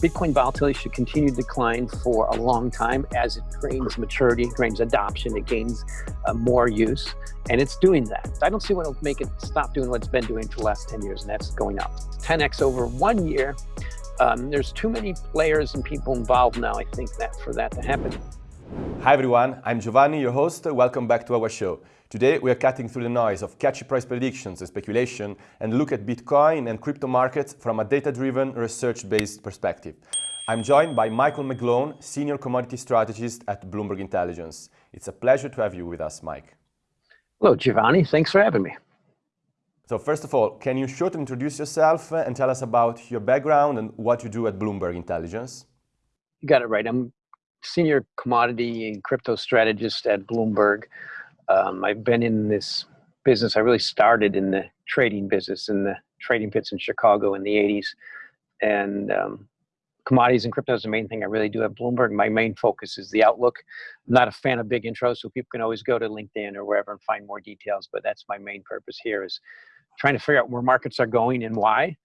Bitcoin volatility should continue to decline for a long time as it gains maturity, gains adoption, it gains uh, more use, and it's doing that. I don't see what will make it stop doing what it's been doing for the last 10 years, and that's going up. 10x over one year. Um, there's too many players and people involved now, I think, that for that to happen. Hi everyone, I'm Giovanni, your host. Welcome back to our show. Today we are cutting through the noise of catchy price predictions and speculation and look at Bitcoin and crypto markets from a data-driven, research-based perspective. I'm joined by Michael McGlone, Senior Commodity Strategist at Bloomberg Intelligence. It's a pleasure to have you with us, Mike. Hello, Giovanni. Thanks for having me. So first of all, can you shortly introduce yourself and tell us about your background and what you do at Bloomberg Intelligence? You got it right. I'm Senior Commodity and Crypto Strategist at Bloomberg. Um, I've been in this business. I really started in the trading business in the trading pits in Chicago in the 80s. And um, commodities and crypto is the main thing I really do at Bloomberg. My main focus is the outlook. I'm not a fan of big intros, so people can always go to LinkedIn or wherever and find more details. But that's my main purpose here is trying to figure out where markets are going and why.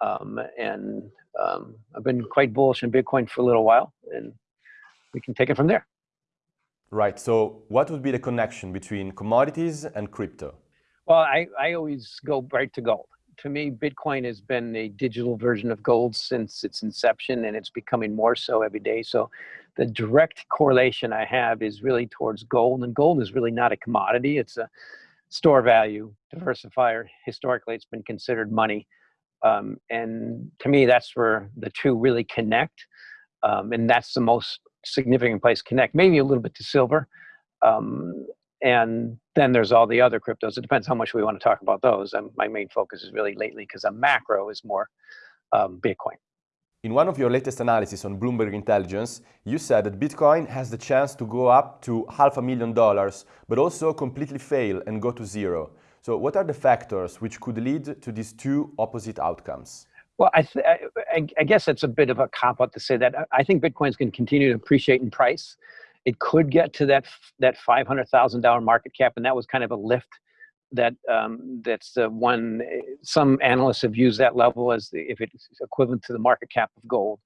Um, and um, I've been quite bullish in Bitcoin for a little while, and we can take it from there. Right. So what would be the connection between commodities and crypto? Well, I, I always go right to gold. To me, Bitcoin has been a digital version of gold since its inception, and it's becoming more so every day. So the direct correlation I have is really towards gold, and gold is really not a commodity. It's a store value diversifier. Historically, it's been considered money. Um, and to me, that's where the two really connect. Um, and that's the most significant place connect, maybe a little bit to silver. Um, and then there's all the other cryptos. It depends how much we want to talk about those. Um, my main focus is really lately because a macro is more um, Bitcoin. In one of your latest analysis on Bloomberg Intelligence, you said that Bitcoin has the chance to go up to half a million dollars, but also completely fail and go to zero. So what are the factors which could lead to these two opposite outcomes? Well, I, I, I, guess it's a bit of a cop out to say that. I think Bitcoin's going to continue to appreciate in price. It could get to that that five hundred thousand dollar market cap, and that was kind of a lift. That um, that's the one. Some analysts have used that level as the, if it's equivalent to the market cap of gold.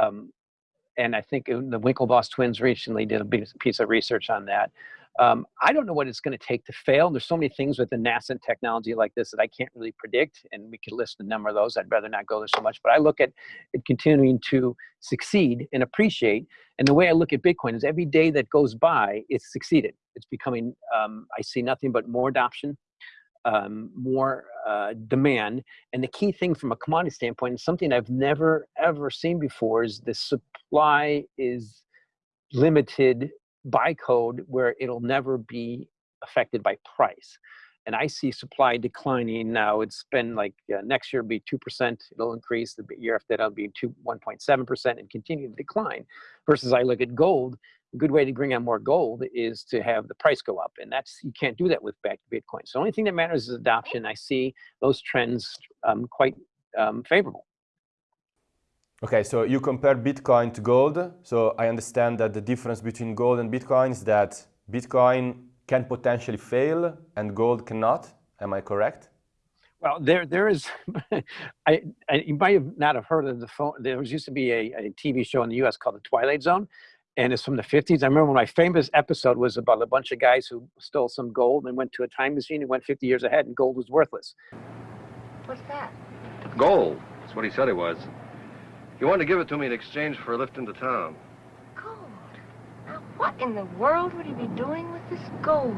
Um, and I think the Winklevoss twins recently did a piece of research on that. Um, I don't know what it's going to take to fail. There's so many things with the nascent technology like this that I can't really predict, and we could list a number of those. I'd rather not go there so much, but I look at it continuing to succeed and appreciate. And the way I look at Bitcoin is every day that goes by, it's succeeded. It's becoming, um, I see nothing but more adoption, um, more uh, demand. And the key thing from a commodity standpoint is something I've never, ever seen before is the supply is limited by code where it'll never be affected by price. And I see supply declining now. It's been like uh, next year will be 2%. It'll increase. The year after that, it'll be 2, 1.7% and continue to decline. Versus I look at gold, a good way to bring on more gold is to have the price go up. And that's, you can't do that with back to Bitcoin. So the only thing that matters is adoption. I see those trends um, quite um, favorable. Okay, so you compare Bitcoin to gold. So I understand that the difference between gold and Bitcoin is that Bitcoin can potentially fail and gold cannot. Am I correct? Well, there, there is. I, I, you might have not have heard of the phone. There was used to be a, a TV show in the U.S. called The Twilight Zone, and it's from the 50s. I remember my famous episode was about a bunch of guys who stole some gold and went to a time machine and went 50 years ahead, and gold was worthless. What's that? Gold. That's what he said it was. He wanted to give it to me in exchange for a lift into town. Gold? Now, what in the world would he be doing with this gold?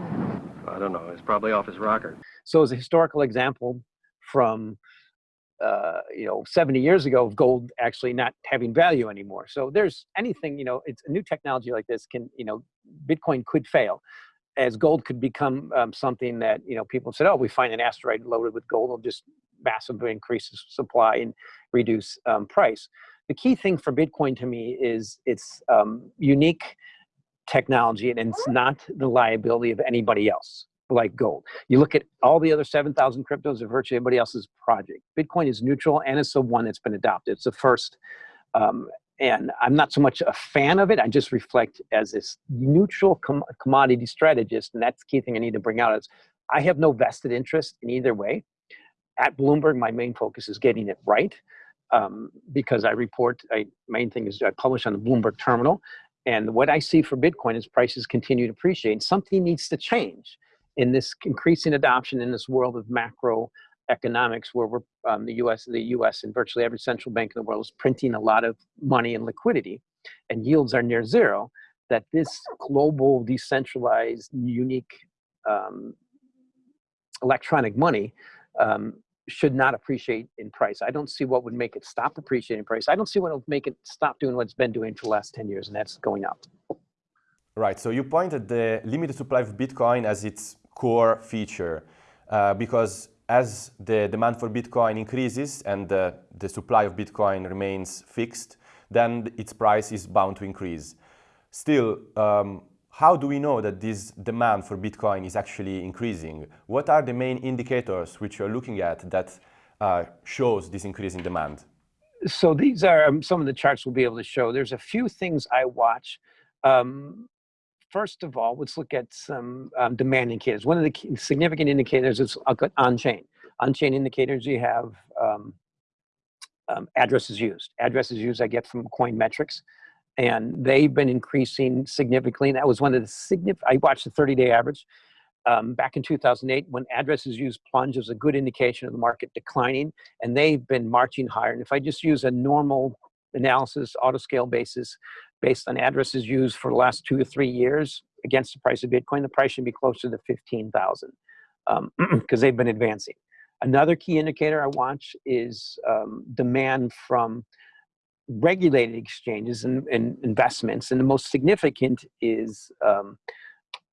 I don't know. It's probably off his rocker. So as a historical example from, uh, you know, 70 years ago of gold actually not having value anymore. So there's anything, you know, it's a new technology like this can, you know, Bitcoin could fail as gold could become um, something that, you know, people said, oh, we find an asteroid loaded with gold, it'll just massively increase supply and reduce um, price. The key thing for Bitcoin to me is it's um, unique technology and it's not the liability of anybody else like gold. You look at all the other 7,000 cryptos of virtually everybody else's project. Bitcoin is neutral and it's the one that's been adopted. It's the first. Um, and I'm not so much a fan of it. I just reflect as this neutral com commodity strategist. And that's the key thing I need to bring out is I have no vested interest in either way at Bloomberg, my main focus is getting it right. um, because I report, I, main thing is I publish on the Bloomberg terminal. And what I see for Bitcoin is prices continue to appreciate. Something needs to change in this increasing adoption in this world of macro economics where we're, um, the US, the US and virtually every central bank in the world is printing a lot of money and liquidity and yields are near zero, that this global, decentralized, unique um, electronic money um, should not appreciate in price. I don't see what would make it stop appreciating price. I don't see what would make it stop doing what it's been doing for the last 10 years, and that's going up. Right, so you pointed the limited supply of Bitcoin as its core feature uh, because as the demand for Bitcoin increases and the, supply of Bitcoin remains fixed, then its price is bound to increase. Still, um, how do we know that this demand for Bitcoin is actually increasing? What are the main indicators which you're looking at that uh, shows this increase in demand? So these are um, some of the charts we'll be able to show. There's a few things I watch. Um, first of all, let's look at some um, demand indicators. One of the significant indicators is on-chain. On-chain indicators, you have um, um, addresses used. Addresses used I get from Coinmetrics and they've been increasing significantly. And that was one of the significant, I watched the 30 day average um, back in 2008 when addresses used plunge was a good indication of the market declining and they've been marching higher. And if I just use a normal analysis, auto scale basis, based on addresses used for the last two or three years against the price of Bitcoin, the price should be closer to 15,000 because um, they've been advancing. Another key indicator I watch is um, demand from regulated exchanges and, and, investments, and the most significant is um,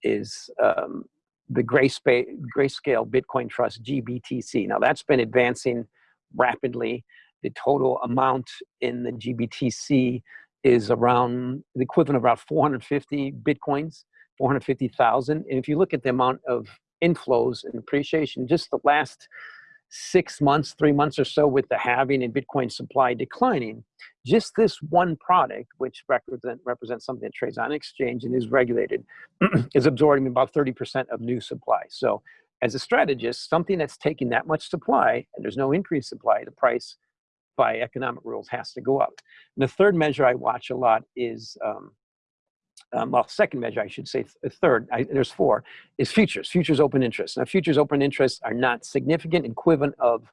is um, the Grayscale, Grayscale Bitcoin Trust GBTC. Now that's been advancing rapidly. The total amount in the GBTC is around the equivalent of about 450 bitcoins, 450,000. And if you look at the amount of inflows and appreciation, just the last six months, three months or so with the halving and Bitcoin supply declining, just this one product, which represent, represents something that trades on exchange and is regulated, is absorbing about 30% of new supply. So as a strategist, something that's taking that much supply and there's no increased supply, the price by economic rules has to go up. And the third measure I watch a lot is um, um, well, second measure, I should say, third, I, there's four, is futures, futures open interest. Now, futures open interest are not significant, equivalent of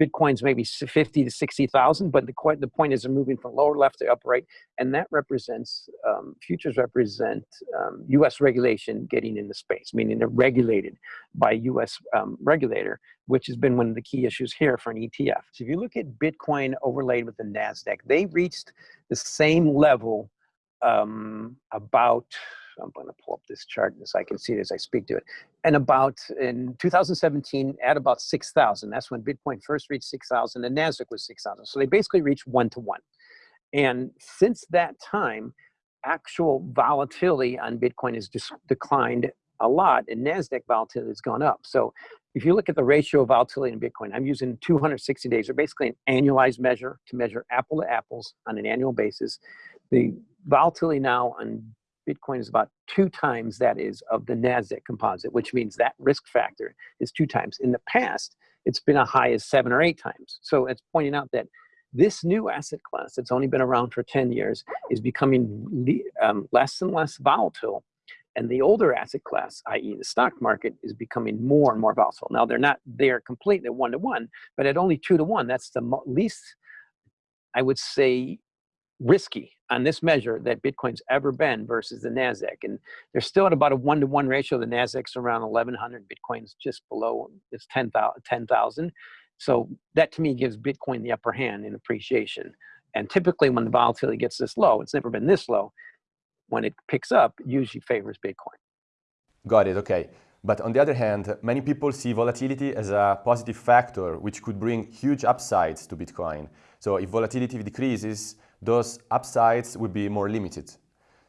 Bitcoin's maybe 50 to 60,000, but the, the point is they're moving from lower left to upper right, and that represents, um, futures represent um, US regulation getting into space, meaning they're regulated by US um, regulator, which has been one of the key issues here for an ETF. So if you look at Bitcoin overlaid with the NASDAQ, they reached the same level um, about, I'm going to pull up this chart so I can see it as I speak to it. And about in 2017, at about 6,000, that's when Bitcoin first reached 6,000 and NASDAQ was 6,000. So they basically reached one to one. And since that time, actual volatility on Bitcoin has just declined a lot and NASDAQ volatility has gone up. So if you look at the ratio of volatility in Bitcoin, I'm using 260 days, or basically an annualized measure to measure apple to apples on an annual basis. The volatility now on Bitcoin is about two times that is of the NASDAQ composite, which means that risk factor is two times. In the past, it's been a high as seven or eight times. So it's pointing out that this new asset class that's only been around for 10 years is becoming um, less and less volatile. And the older asset class, i.e. the stock market, is becoming more and more volatile. Now they're not there completely one to one, but at only two to one, that's the least, I would say, risky on this measure that Bitcoin's ever been versus the NASDAQ. And they're still at about a one to one ratio. The NASDAQ's around 1100, Bitcoin's just below, it's 10,000. 10, so that to me gives Bitcoin the upper hand in appreciation. And typically when the volatility gets this low, it's never been this low, when it picks up, usually favors Bitcoin. Got it, okay. But on the other hand, many people see volatility as a positive factor, which could bring huge upsides to Bitcoin. So if volatility decreases, those upsides will be more limited.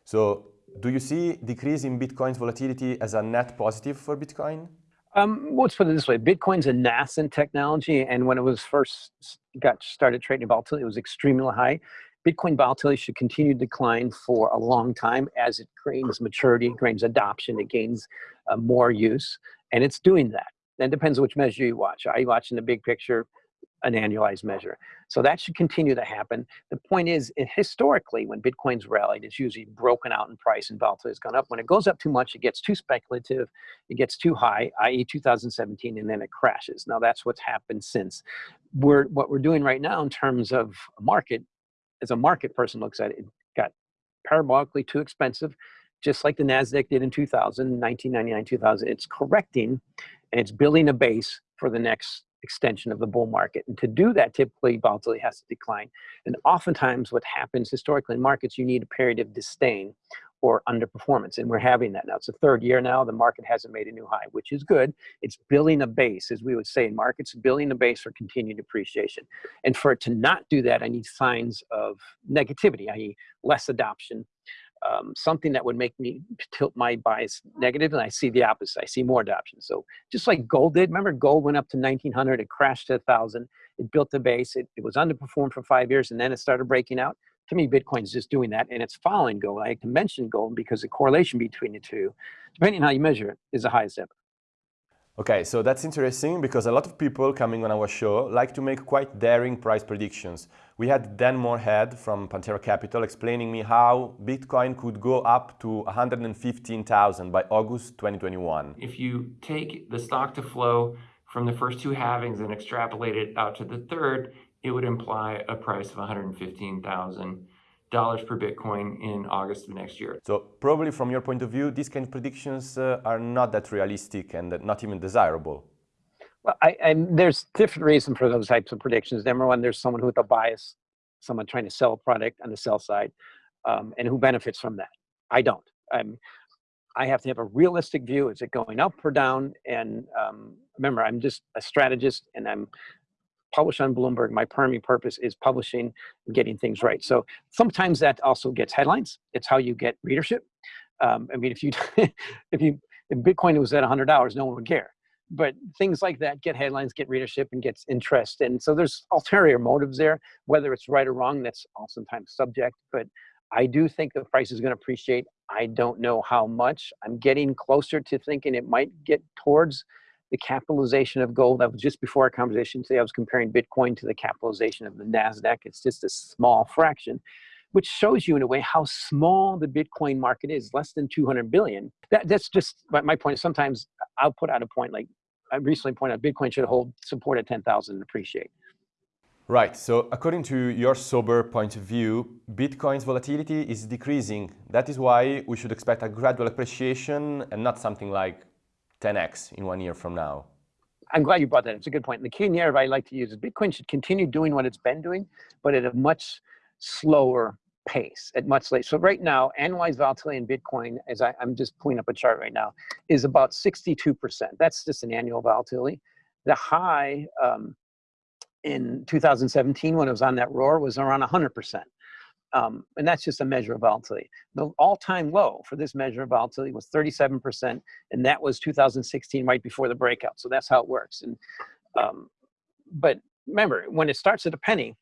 So do you see decrease in Bitcoin's volatility as a net positive for Bitcoin? Um, let's put it this way. Bitcoin's a nascent technology, and when it was first got started trading volatility, it was extremely high. Bitcoin volatility should continue to decline for a long time as it gains maturity, gains adoption, it gains uh, more use, and it's doing that. And it depends which measure you watch. Are you watching the big picture? An annualized measure. So that should continue to happen. The point is, historically, when Bitcoin's rallied, it's usually broken out in price and volatility has gone up. When it goes up too much, it gets too speculative, it gets too high, i.e. 2017, and then it crashes. Now that's what's happened since. We're, what we're doing right now in terms of market, as a market person looks at it, it got parabolically too expensive, just like the NASDAQ did in 2000, 1999, 2000. It's correcting and it's building a base for the next extension of the bull market. And to do that, typically volatility has to decline. And oftentimes what happens historically in markets, you need a period of disdain or underperformance. And we're having that now. It's the third year now. The market hasn't made a new high, which is good. It's building a base, as we would say in markets, building a base for continued appreciation. And for it to not do that, I need signs of negativity, i.e. less adoption, um, something that would make me tilt my bias negative, and I see the opposite. I see more adoption. So just like gold did, remember gold went up to 1900, it crashed to 1000, it built the base, it, it was underperformed for five years, and then it started breaking out. To me, Bitcoin's just doing that, and it's following gold. I can mention gold because the correlation between the two, depending on how you measure it, is the highest ever. Okay, so that's interesting because a lot of people coming on our show like to make quite daring price predictions. We had Dan Morehead from Pantera Capital explaining me how Bitcoin could go up to 115,000 by August 2021. If you take the stock to flow from the first two halvings and extrapolate it out to the third, it would imply a price of 115,000 dollars per Bitcoin in August of next year. So probably from your point of view, these kind of predictions uh, are not that realistic and not even desirable. Well, I, I, there's different reasons for those types of predictions. Number one, there's someone with a bias, someone trying to sell a product on the sell side, um, and who benefits from that. I don't. I'm, I have to have a realistic view. Is it going up or down? And um, remember, I'm just a strategist, and I'm publish on Bloomberg. My primary purpose is publishing and getting things right. So sometimes that also gets headlines. It's how you get readership. Um, I mean, if you if you if Bitcoin was at $100, no one would care. But things like that get headlines, get readership, and gets interest. And so there's ulterior motives there. Whether it's right or wrong, that's oftentimes subject. But I do think the price is going to appreciate. I don't know how much. I'm getting closer to thinking it might get towards the capitalization of gold. That was just before our conversation today. I was comparing Bitcoin to the capitalization of the NASDAQ. It's just a small fraction, which shows you in a way how small the Bitcoin market is, less than 200 billion. That, that's just my point. Sometimes I'll put out a point like I recently pointed out Bitcoin should hold support at 10,000 and appreciate. Right, so according to your sober point of view, Bitcoin's volatility is decreasing. That is why we should expect a gradual appreciation and not something like 10x in one year from now? I'm glad you brought that. It's a good point. And the key narrative I like to use is Bitcoin should continue doing what it's been doing, but at a much slower pace, at much later. So right now, annualized volatility in Bitcoin, as I, am just pulling up a chart right now, is about 62%. That's just an annual volatility. The high um, in 2017 when it was on that roar was around 100%. Um, and that's just a measure of volatility. The all-time low for this measure of volatility was 37%, and that was 2016, right before the breakout. So that's how it works. And um, but remember, when it starts at a penny,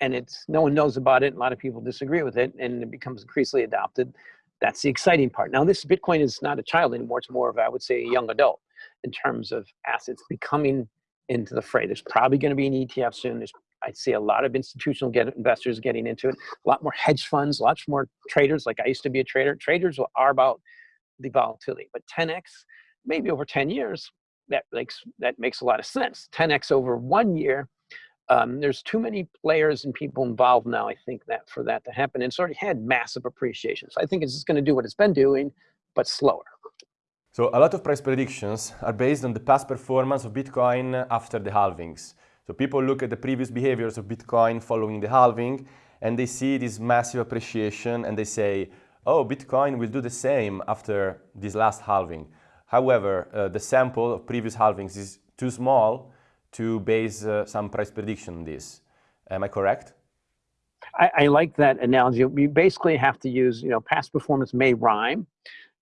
and it's no one knows about it, a lot of people disagree with it, and it becomes increasingly adopted. That's the exciting part. Now, this Bitcoin is not a child anymore; it's more of, I would say, a young adult in terms of assets becoming into the fray. There's probably going to be an ETF soon. There's I see a lot of institutional get investors getting into it, a lot more hedge funds, lots more traders. Like I used to be a trader. Traders are about the volatility, but 10x, maybe over 10 years, that makes that makes a lot of sense. 10x over one year, um, there's too many players and people involved now. I think that for that to happen, and it's already had massive appreciation. So I think it's just going to do what it's been doing, but slower. So a lot of price predictions are based on the past performance of Bitcoin after the halvings. So people look at the previous behaviors of Bitcoin following the halving and they see this massive appreciation and they say, oh, Bitcoin will do the same after this last halving. However, uh, the sample of previous halvings is too small to base uh, some price prediction on this. Am I correct? I, I, like that analogy. We basically have to use, you know, past performance may rhyme,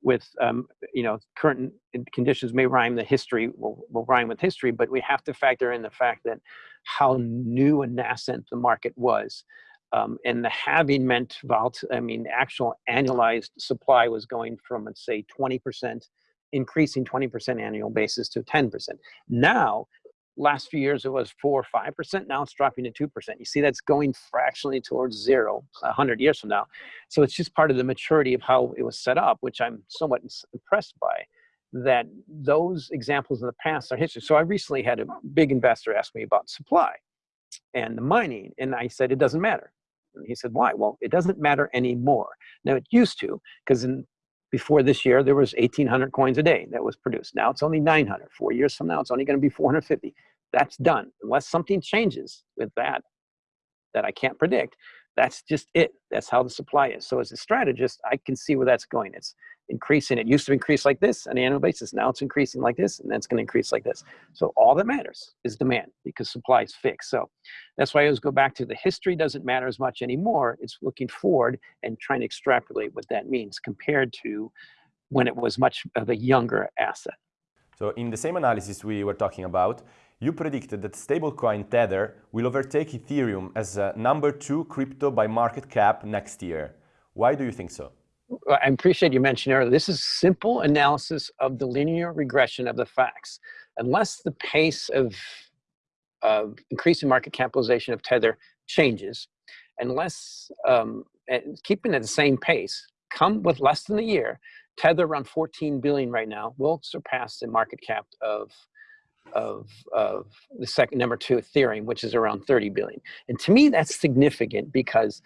with um, you know current conditions may rhyme the history will, will rhyme with history but we have to factor in the fact that how new and nascent the market was um, and the halving meant volt i mean actual annualized supply was going from let's say 20 percent increasing 20 percent annual basis to 10 percent. Now last few years it was four or five percent. Now it's dropping to two percent. You see, that's going fractionally towards zero a hundred years from now. So it's just part of the maturity of how it was set up, which I'm somewhat impressed by. That those examples in the past are history. So I recently had a big investor ask me about supply and the mining, and I said it doesn't matter. And he said, why? Well, it doesn't matter anymore. Now it used to, because in before this year, there was 1,800 coins a day that was produced. Now it's only 900. Four years from now, it's only going to be 450. That's done. Unless something changes with that, that I can't predict, that's just it. That's how the supply is. So as a strategist, I can see where that's going. It's increasing. It used to increase like this on an annual basis. Now it's increasing like this, and then it's going to increase like this. So all that matters is demand because supply is fixed. So that's why I always go back to the history doesn't matter as much anymore. It's looking forward and trying to extrapolate what that means compared to when it was much of a younger asset. So in the same analysis we were talking about, you predicted that stablecoin Tether will overtake Ethereum as a number two crypto by market cap next year. Why do you think so? I appreciate you mentioned earlier, this is simple analysis of the linear regression of the facts. Unless the pace of, of increasing market capitalization of Tether changes, unless um, keeping at the same pace, come with less than a year, Tether around 14 billion right now will surpass the market cap of of, of the second number two Ethereum, which is around 30 billion. And to me, that's significant because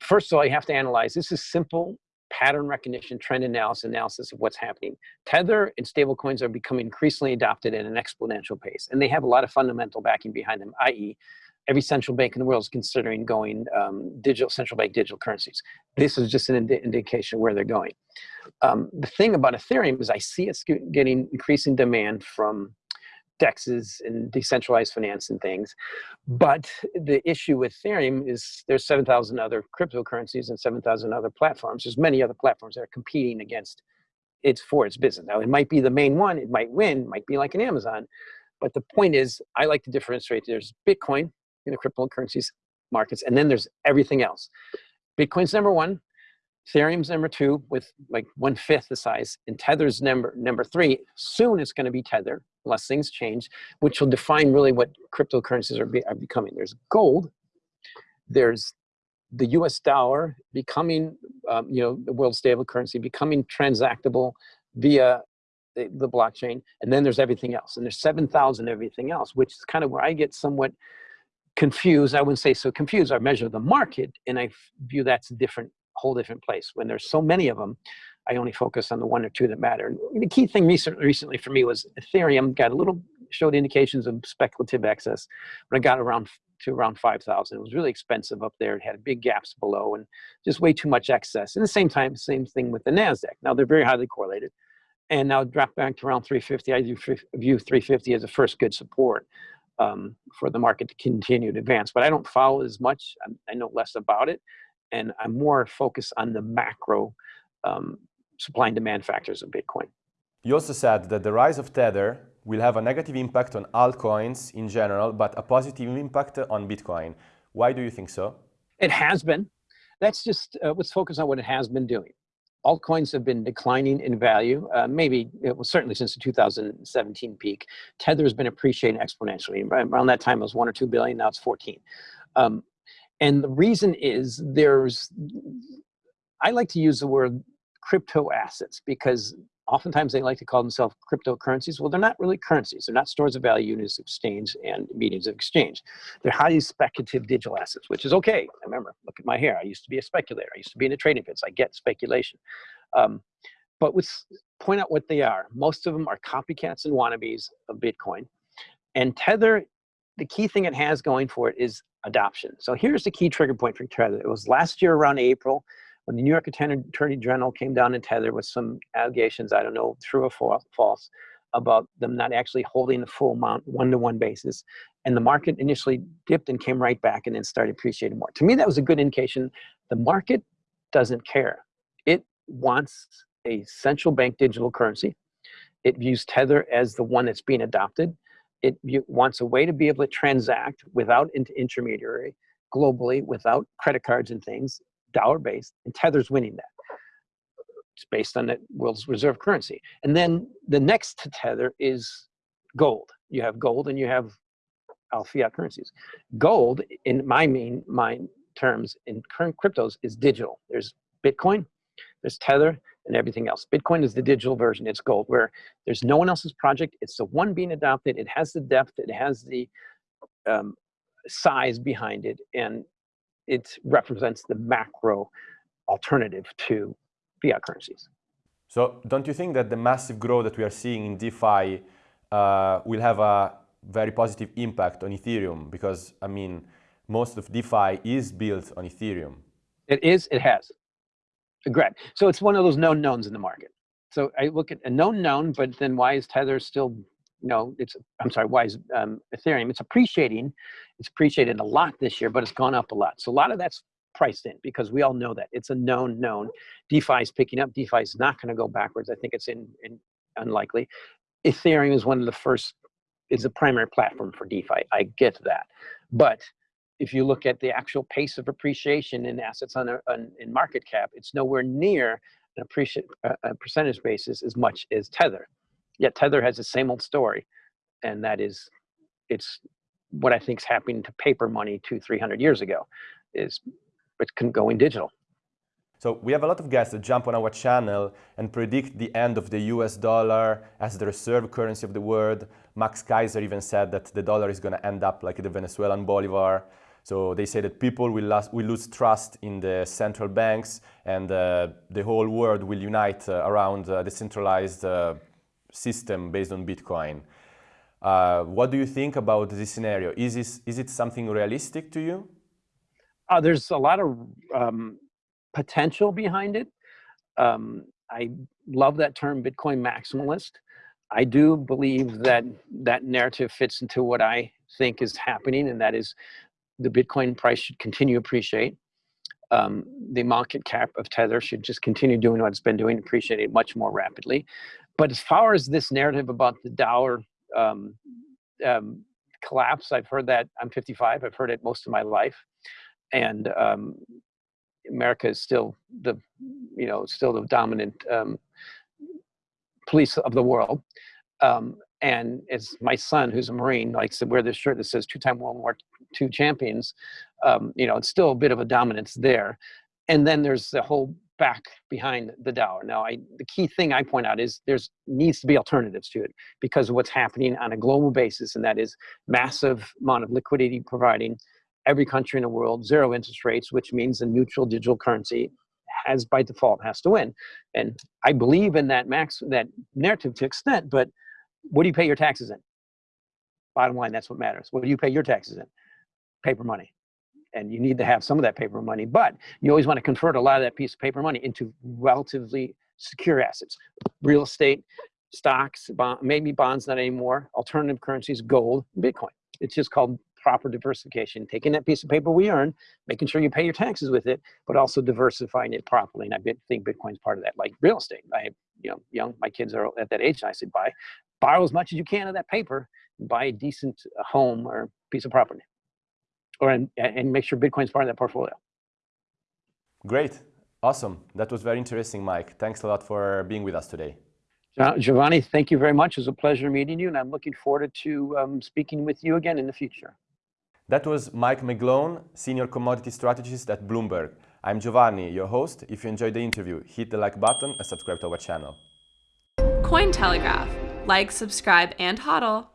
first of all, you have to analyze, this is simple pattern recognition, trend analysis, analysis of what's happening. Tether and stablecoins are becoming increasingly adopted at an exponential pace, and they have a lot of fundamental backing behind them, i.e., every central bank in the world is considering going um, digital central bank digital currencies. This is just an indi indication where they're going. Um, the thing about Ethereum is I see it's getting increasing demand from dexes and decentralized finance and things. But the issue with Ethereum is there's 7,000 other cryptocurrencies and 7,000 other platforms. There's many other platforms that are competing against it's for its business. Now, it might be the main one, it might win, might be like an Amazon. But the point is, I like to differentiate. There's Bitcoin in the cryptocurrencies markets, and then there's everything else. Bitcoin's number one, Ethereum's number two with like one fifth the size, and Tether's number number three. Soon it's going to be Tether, unless things change, which will define really what cryptocurrencies are, be, are becoming. There's gold, there's the U.S. dollar becoming, um, you know, the world stable currency, becoming transactable via the, the blockchain, and then there's everything else, and there's 7,000 everything else, which is kind of where I get somewhat confused. I wouldn't say so confused. I measure the market, and I view that's a different whole different place. When there's so many of them, I only focus on the one or two that matter. And the key thing recent, recently for me was Ethereum got a little, showed indications of speculative excess, but I got around to around 5,000. It was really expensive up there. It had big gaps below and just way too much excess. And the same time, same thing with the NASDAQ. Now they're very highly correlated. And now drop back to around 350. I view 350 as a first good support um, for the market to continue to advance. But I don't follow as much. I know less about it and I'm more focused on the macro um, supply and demand factors of Bitcoin. You also said that the rise of Tether will have a negative impact on altcoins in general, but a positive impact on Bitcoin. Why do you think so? It has been. That's just uh, let's focus on what it has been doing. Altcoins have been declining in value, uh, maybe it was certainly since the 2017 peak. Tether has been appreciating exponentially. Around that time, it was one or two billion. Now it's 14. Um, and the reason is there's, I like to use the word crypto assets because oftentimes they like to call themselves cryptocurrencies. Well, they're not really currencies. They're not stores of value units of exchange and mediums of exchange. They're highly speculative digital assets, which is okay. I remember, look at my hair. I used to be a speculator. I used to be in the trading pits. I get speculation. Um, but let's point out what they are. Most of them are copycats and wannabes of Bitcoin. And Tether, the key thing it has going for it is adoption. So here's the key trigger point for Tether. It was last year around April when the New York Attorney General came down in Tether with some allegations, I don't know, true or false, about them not actually holding the full amount one-to-one basis. And the market initially dipped and came right back and then started appreciating more. To me, that was a good indication. The market doesn't care. It wants a central bank digital currency. It views Tether as the one that's being adopted. It wants a way to be able to transact without intermediary globally, without credit cards and things, dollar based, and Tether's winning that. It's based on the world's reserve currency. And then the next to Tether is gold. You have gold and you have all fiat currencies. Gold, in my main terms, in current cryptos, is digital. There's Bitcoin, there's Tether, and everything else. Bitcoin is the digital version. It's gold, where there's no one else's project. It's the one being adopted. It has the depth. It has the um, size behind it, and it represents the macro alternative to fiat currencies. So don't you think that the massive growth that we are seeing in DeFi uh, will have a very positive impact on Ethereum? Because, I mean, most of DeFi is built on Ethereum. It is, it has. Great. So it's one of those known knowns in the market. So I look at a known known, but then why is Tether still, know, it's, I'm sorry, why is um, Ethereum? It's appreciating. It's appreciated a lot this year, but it's gone up a lot. So a lot of that's priced in because we all know that it's a known known. DeFi is picking up. DeFi is not going to go backwards. I think it's in, in unlikely. Ethereum is one of the first, is the primary platform for DeFi. I get that, but if you look at the actual pace of appreciation in assets on, a, on in market cap, it's nowhere near an appreciate a percentage basis as much as Tether. Yet Tether has the same old story, and that is, it's what I think is happening to paper money two, three hundred years ago, is it's going digital. So we have a lot of guests that jump on our channel and predict the end of the US dollar as the reserve currency of the world. Max Keiser even said that the dollar is going to end up like the Venezuelan bolivar. So they say that people will, lose, will lose trust in the central banks and uh, the whole world will unite uh, around a decentralized uh, system based on Bitcoin. Uh, what do you think about this scenario? Is, this, is it something realistic to you? Uh, there's a lot of um, potential behind it. Um, I love that term Bitcoin maximalist. I do believe that that narrative fits into what I think is happening, and that is the Bitcoin price should continue to appreciate. Um, the market cap of Tether should just continue doing what it's been doing, appreciate it much more rapidly. But as far as this narrative about the dollar um, um, collapse, I've heard that, I'm 55, I've heard it most of my life. And um, America is still the, you know, still the dominant um, police of the world. Um, and it's my son who's a marine likes to wear this shirt that says two-time world war ii champions um, you know it's still a bit of a dominance there and then there's the whole back behind the dollar now i the key thing i point out is there's needs to be alternatives to it because of what's happening on a global basis and that is massive amount of liquidity providing every country in the world zero interest rates which means a neutral digital currency has by default has to win and i believe in that max that narrative to extent but what do you pay your taxes in? Bottom line, that's what matters. What do you pay your taxes in? Paper money. And you need to have some of that paper money, but you always want to convert a lot of that piece of paper money into relatively secure assets. Real estate, stocks, bond, maybe bonds, not anymore, alternative currencies, gold, Bitcoin. It's just called proper diversification, taking that piece of paper we earn, making sure you pay your taxes with it, but also diversifying it properly. And I think Bitcoin's part of that, like real estate. I you know, young, my kids are at that age, and I say, buy, borrow as much as you can of that paper, buy a decent uh, home or piece of property, or and, and make sure Bitcoin's part of that portfolio. Great, awesome. That was very interesting, Mike. Thanks a lot for being with us today. Giovanni, thank you very much. It was a pleasure meeting you, and I'm looking forward to um, speaking with you again in the future. That was Mike McGlone, Senior Commodity Strategist at Bloomberg. I'm Giovanni, your host. If you enjoyed the interview, hit the like button and subscribe to our channel. Cointelegraph like, subscribe, and hodl.